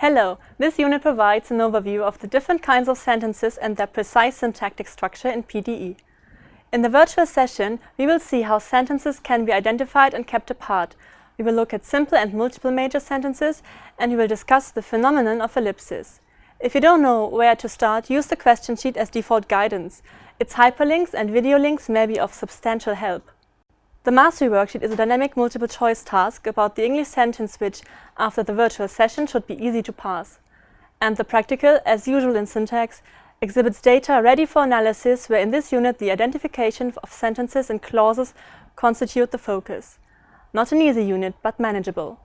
Hello, this unit provides an overview of the different kinds of sentences and their precise syntactic structure in PDE. In the virtual session, we will see how sentences can be identified and kept apart. We will look at simple and multiple major sentences, and we will discuss the phenomenon of ellipsis. If you don't know where to start, use the question sheet as default guidance. Its hyperlinks and video links may be of substantial help. The Mastery Worksheet is a dynamic multiple-choice task about the English sentence which, after the virtual session, should be easy to pass. And the practical, as usual in syntax, exhibits data ready for analysis where in this unit the identification of sentences and clauses constitute the focus. Not an easy unit, but manageable.